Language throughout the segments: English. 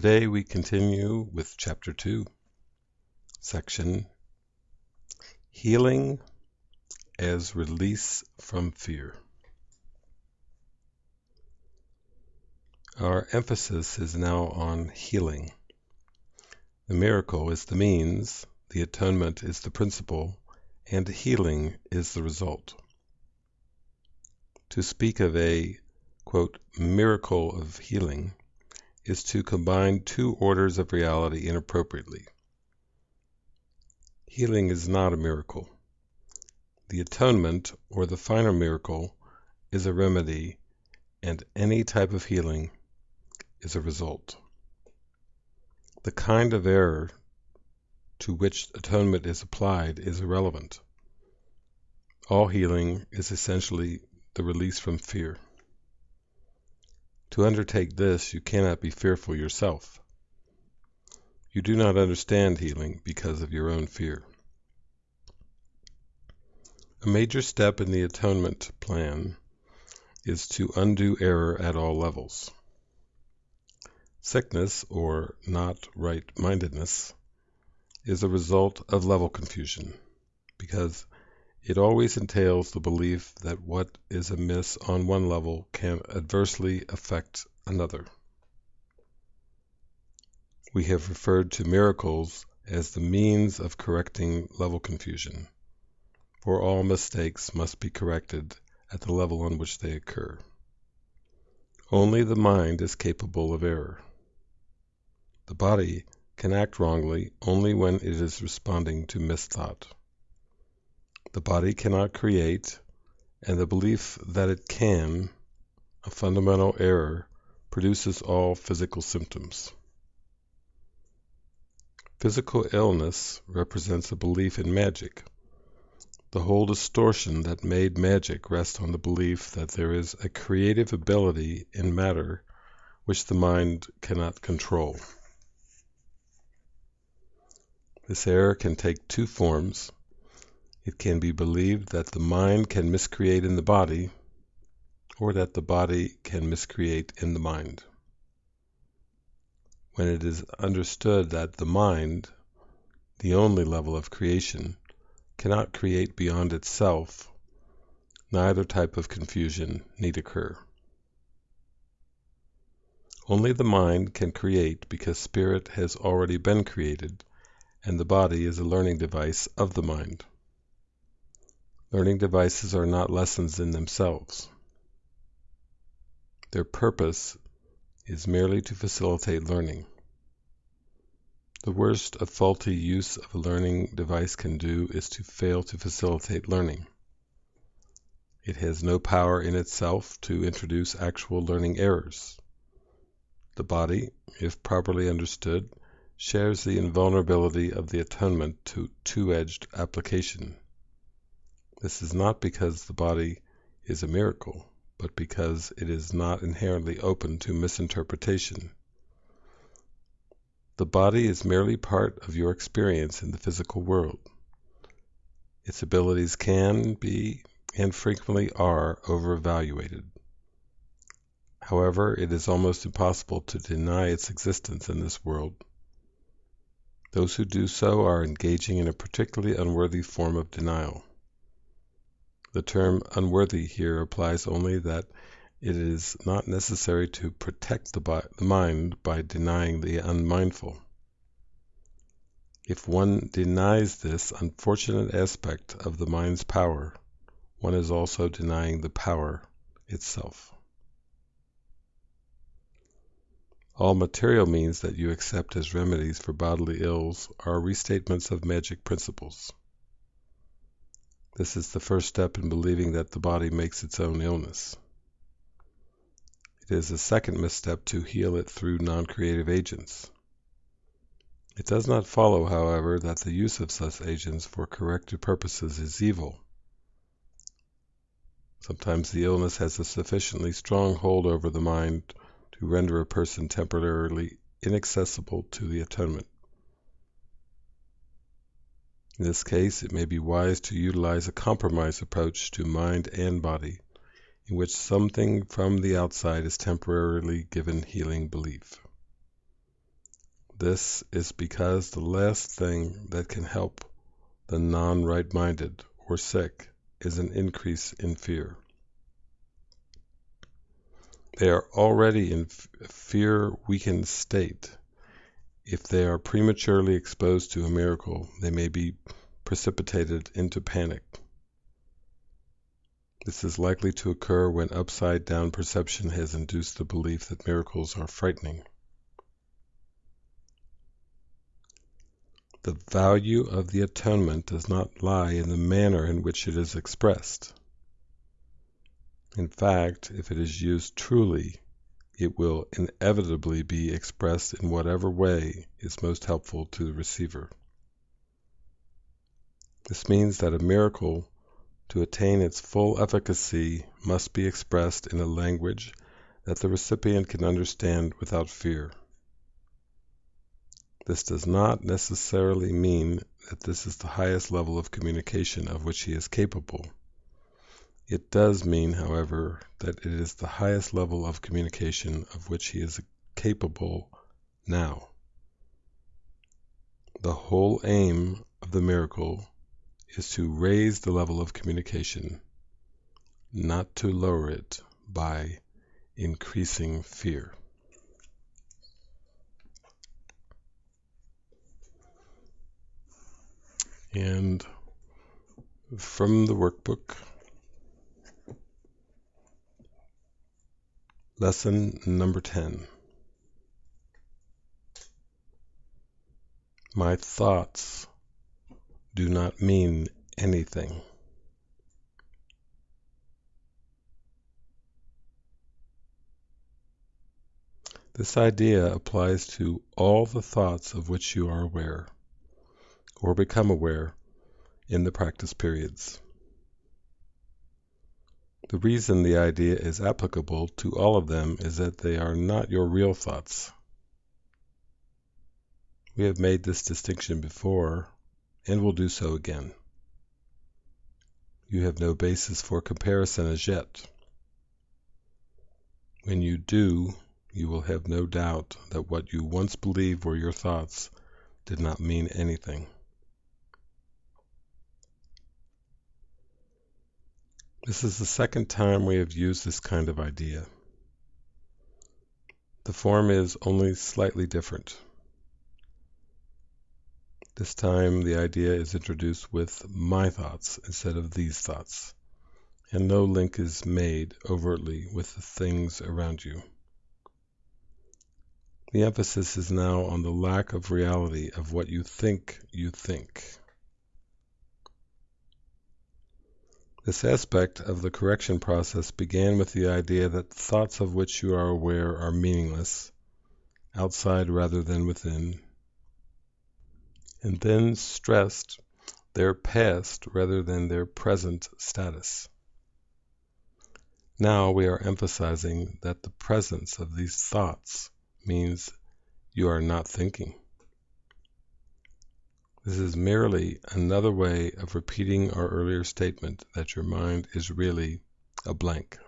Today we continue with Chapter 2, Section Healing as Release from Fear. Our emphasis is now on healing. The miracle is the means, the atonement is the principle, and healing is the result. To speak of a quote, miracle of healing is to combine two orders of reality inappropriately. Healing is not a miracle. The atonement, or the final miracle, is a remedy, and any type of healing is a result. The kind of error to which atonement is applied is irrelevant. All healing is essentially the release from fear. To undertake this, you cannot be fearful yourself. You do not understand healing because of your own fear. A major step in the atonement plan is to undo error at all levels. Sickness, or not right mindedness, is a result of level confusion because it always entails the belief that what is amiss on one level can adversely affect another. We have referred to miracles as the means of correcting level confusion, for all mistakes must be corrected at the level on which they occur. Only the mind is capable of error. The body can act wrongly only when it is responding to misthought. The body cannot create, and the belief that it can, a fundamental error, produces all physical symptoms. Physical illness represents a belief in magic. The whole distortion that made magic rests on the belief that there is a creative ability in matter which the mind cannot control. This error can take two forms it can be believed that the mind can miscreate in the body, or that the body can miscreate in the mind. When it is understood that the mind, the only level of creation, cannot create beyond itself, neither type of confusion need occur. Only the mind can create because spirit has already been created, and the body is a learning device of the mind. Learning devices are not lessons in themselves. Their purpose is merely to facilitate learning. The worst a faulty use of a learning device can do is to fail to facilitate learning. It has no power in itself to introduce actual learning errors. The body, if properly understood, shares the invulnerability of the atonement to two-edged application. This is not because the body is a miracle, but because it is not inherently open to misinterpretation. The body is merely part of your experience in the physical world. Its abilities can be, and frequently are, overevaluated. However, it is almost impossible to deny its existence in this world. Those who do so are engaging in a particularly unworthy form of denial. The term unworthy here applies only that it is not necessary to protect the, the mind by denying the unmindful. If one denies this unfortunate aspect of the mind's power, one is also denying the power itself. All material means that you accept as remedies for bodily ills are restatements of magic principles. This is the first step in believing that the body makes its own illness. It is a second misstep to heal it through non-creative agents. It does not follow, however, that the use of such agents for corrective purposes is evil. Sometimes the illness has a sufficiently strong hold over the mind to render a person temporarily inaccessible to the atonement. In this case, it may be wise to utilize a compromise approach to mind and body, in which something from the outside is temporarily given healing belief. This is because the last thing that can help the non right minded or sick is an increase in fear. They are already in fear weakened state. If they are prematurely exposed to a miracle, they may be precipitated into panic. This is likely to occur when upside down perception has induced the belief that miracles are frightening. The value of the atonement does not lie in the manner in which it is expressed. In fact, if it is used truly, it will inevitably be expressed in whatever way is most helpful to the receiver. This means that a miracle, to attain its full efficacy, must be expressed in a language that the recipient can understand without fear. This does not necessarily mean that this is the highest level of communication of which he is capable. It does mean, however, that it is the highest level of communication of which he is capable now. The whole aim of the miracle is to raise the level of communication, not to lower it by increasing fear. And from the workbook, lesson number 10. My thoughts do not mean anything. This idea applies to all the thoughts of which you are aware or become aware in the practice periods. The reason the idea is applicable to all of them is that they are not your real thoughts. We have made this distinction before and will do so again. You have no basis for comparison as yet. When you do, you will have no doubt that what you once believed were your thoughts did not mean anything. This is the second time we have used this kind of idea. The form is only slightly different. This time the idea is introduced with my thoughts instead of these thoughts, and no link is made overtly with the things around you. The emphasis is now on the lack of reality of what you think you think. This aspect of the correction process began with the idea that thoughts of which you are aware are meaningless, outside rather than within, and then stressed their past rather than their present status. Now we are emphasizing that the presence of these thoughts means you are not thinking. This is merely another way of repeating our earlier statement that your mind is really a blank.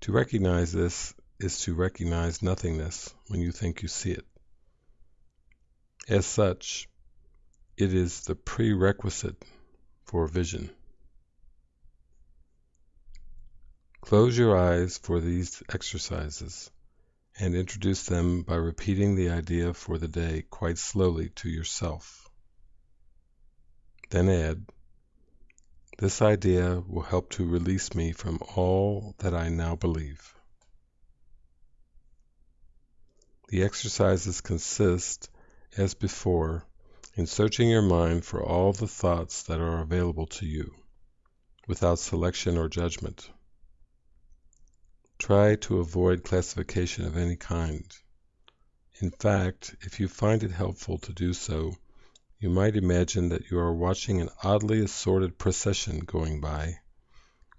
To recognize this is to recognize nothingness when you think you see it. As such, it is the prerequisite for vision. Close your eyes for these exercises and introduce them by repeating the idea for the day quite slowly to yourself. Then add, This idea will help to release me from all that I now believe. The exercises consist, as before, in searching your mind for all the thoughts that are available to you, without selection or judgment. Try to avoid classification of any kind. In fact, if you find it helpful to do so, you might imagine that you are watching an oddly assorted procession going by,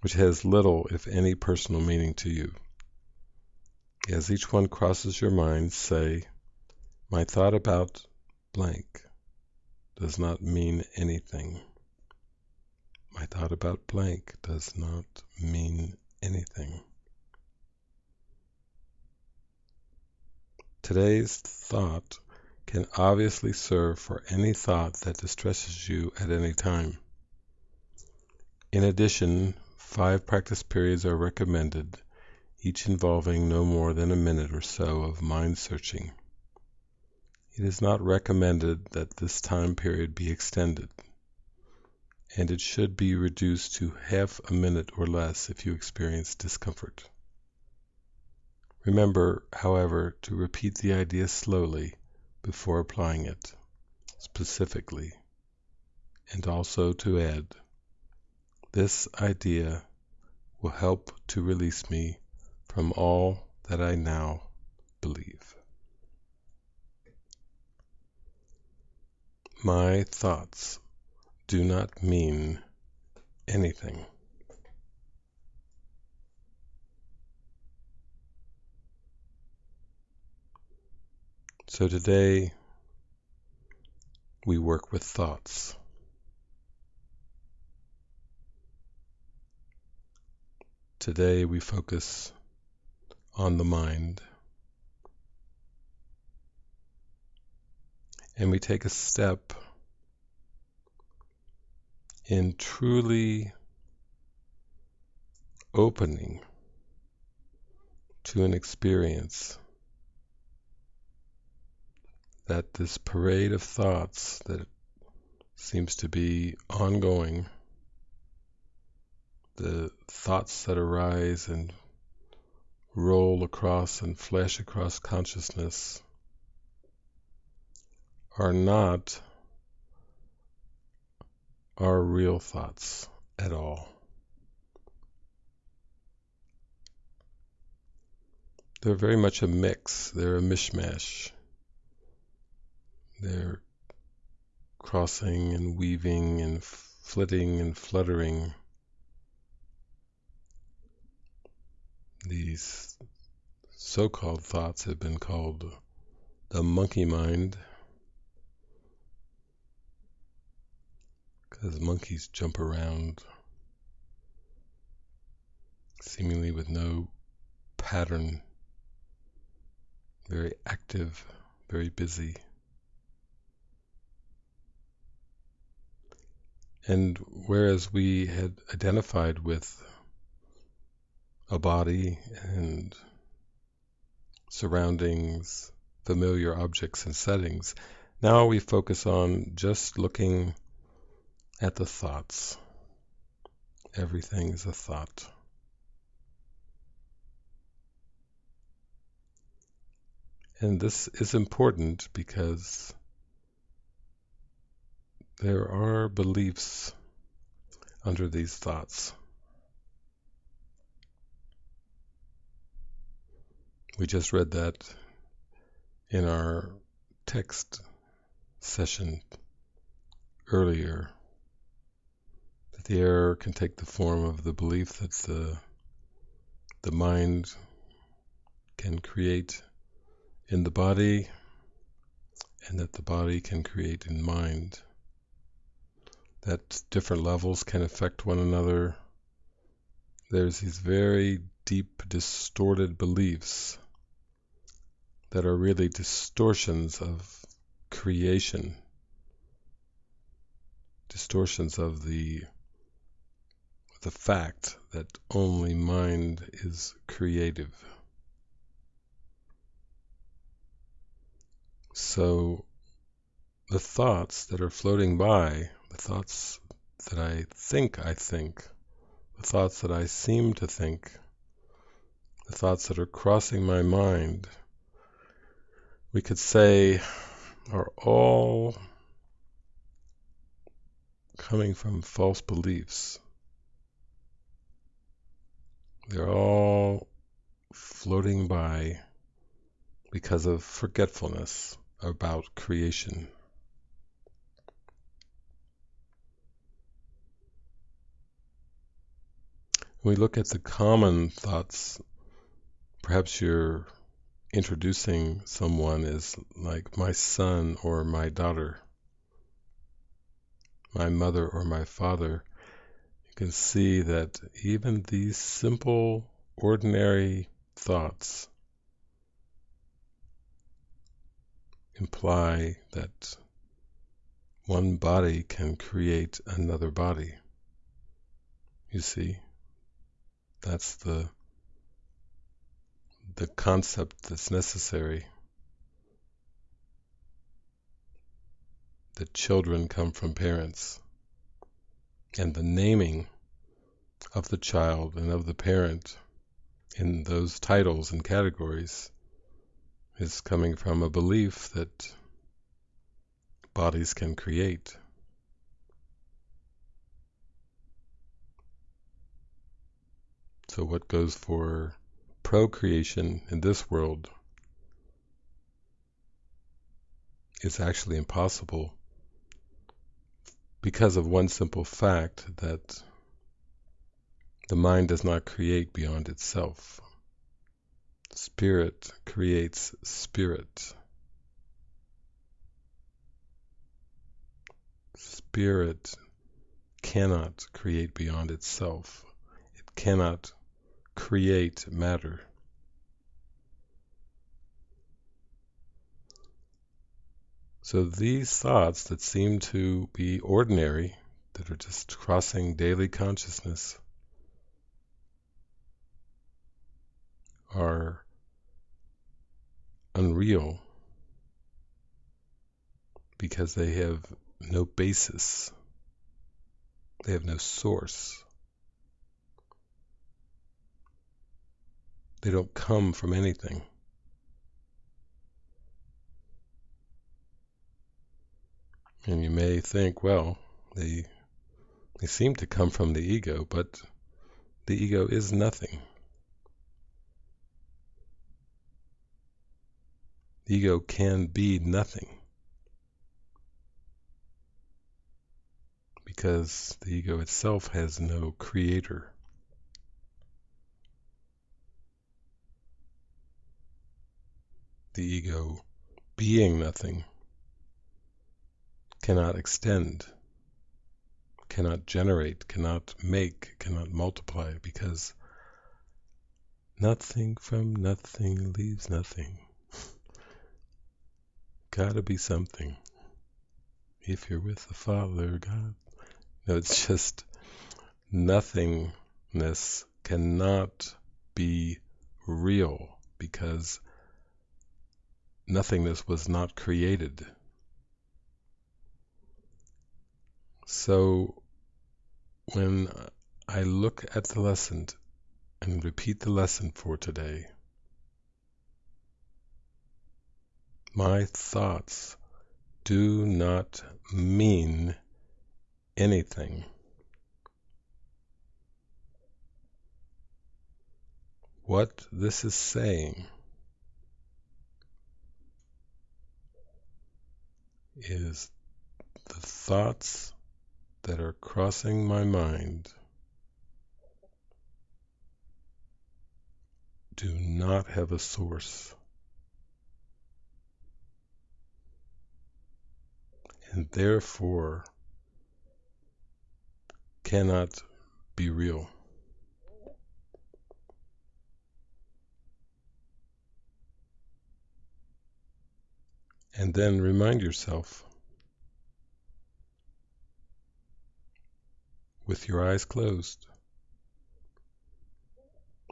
which has little, if any, personal meaning to you. As each one crosses your mind, say, My thought about blank does not mean anything. My thought about blank does not mean anything. Today's thought can obviously serve for any thought that distresses you at any time. In addition, five practice periods are recommended, each involving no more than a minute or so of mind searching. It is not recommended that this time period be extended, and it should be reduced to half a minute or less if you experience discomfort. Remember, however, to repeat the idea slowly before applying it specifically, and also to add, this idea will help to release me from all that I now believe. My thoughts do not mean anything. So today we work with thoughts. Today we focus on the mind. And we take a step in truly opening to an experience that this parade of thoughts that seems to be ongoing, the thoughts that arise and roll across and flash across consciousness are not our real thoughts at all. They're very much a mix, they're a mishmash. They're crossing and weaving and flitting and fluttering. These so called thoughts have been called the monkey mind because monkeys jump around seemingly with no pattern, very active, very busy. And whereas we had identified with a body and surroundings, familiar objects and settings, now we focus on just looking at the thoughts. Everything is a thought. And this is important because there are beliefs under these thoughts. We just read that in our text session earlier that the error can take the form of the belief that the the mind can create in the body and that the body can create in mind that different levels can affect one another there's these very deep distorted beliefs that are really distortions of creation, distortions of the the fact that only mind is creative. So the thoughts that are floating by, the thoughts that I think I think, the thoughts that I seem to think, the thoughts that are crossing my mind, we could say are all coming from false beliefs. They're all floating by because of forgetfulness about creation. We look at the common thoughts, perhaps you're introducing someone as like my son or my daughter, my mother or my father, you can see that even these simple, ordinary thoughts imply that one body can create another body. You see, that's the the concept that's necessary. That children come from parents, and the naming of the child and of the parent in those titles and categories is coming from a belief that bodies can create. So, what goes for procreation in this world is actually impossible because of one simple fact that the mind does not create beyond itself. Spirit creates spirit. Spirit cannot create beyond itself. It cannot create matter. So these thoughts that seem to be ordinary, that are just crossing daily consciousness, are unreal because they have no basis, they have no source. They don't come from anything. And you may think, well, they they seem to come from the ego, but the ego is nothing. The ego can be nothing. Because the ego itself has no creator. The ego, being nothing, cannot extend, cannot generate, cannot make, cannot multiply, because nothing from nothing leaves nothing gotta be something. If you're with the Father, God. No, it's just nothingness cannot be real because nothingness was not created. So when I look at the lesson and repeat the lesson for today, My thoughts do not mean anything. What this is saying is the thoughts that are crossing my mind do not have a source. and therefore cannot be real. And then remind yourself with your eyes closed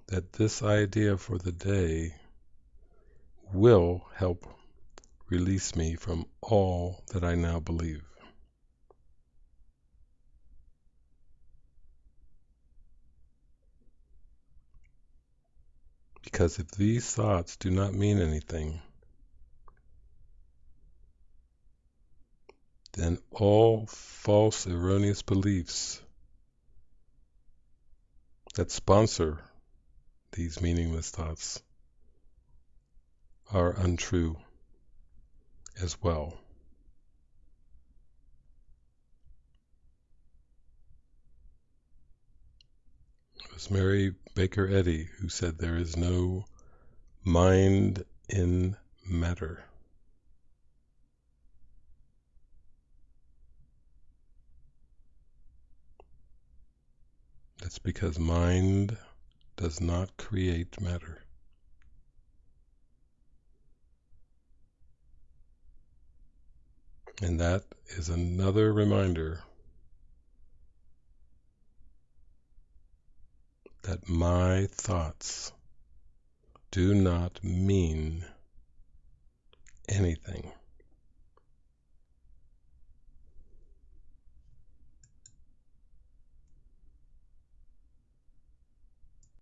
that this idea for the day will help Release me from all that I now believe. Because if these thoughts do not mean anything, then all false, erroneous beliefs that sponsor these meaningless thoughts are untrue as well. It was Mary Baker Eddy who said there is no mind in matter. That's because mind does not create matter. And that is another reminder that my thoughts do not mean anything.